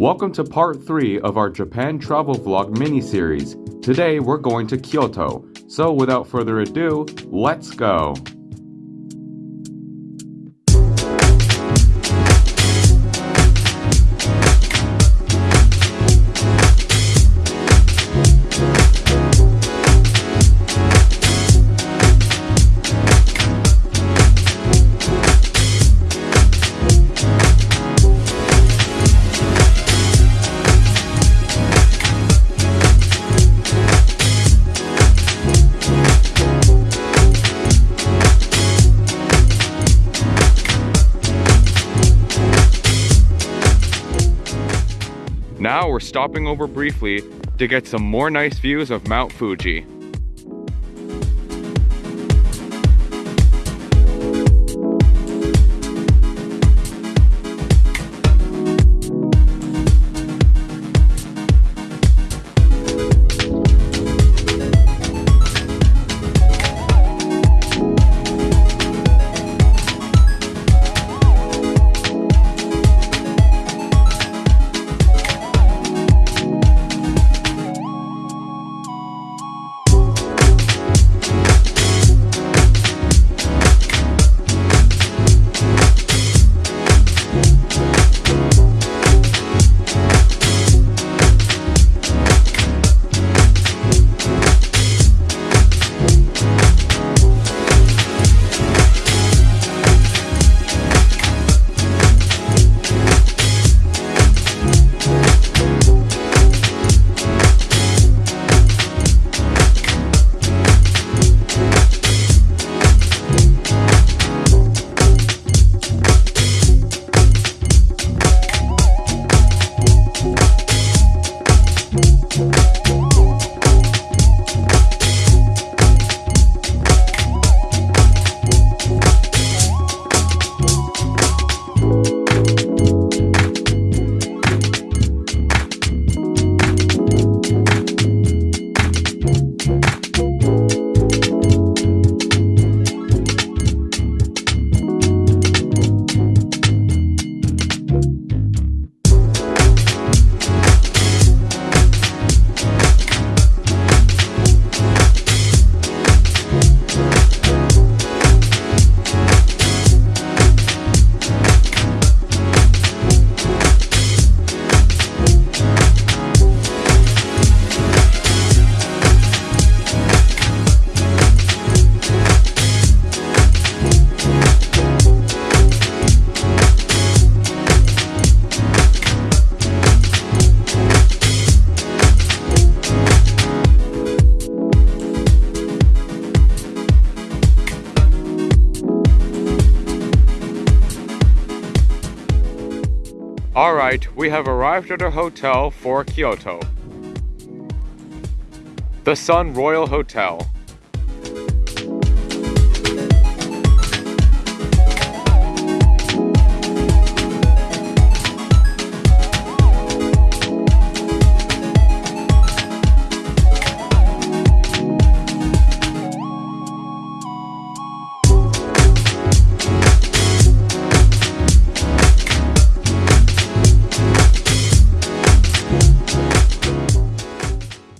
Welcome to part 3 of our Japan travel vlog mini-series. Today we're going to Kyoto, so without further ado, let's go! Now we're stopping over briefly to get some more nice views of Mount Fuji. Alright, we have arrived at a hotel for Kyoto. The Sun Royal Hotel.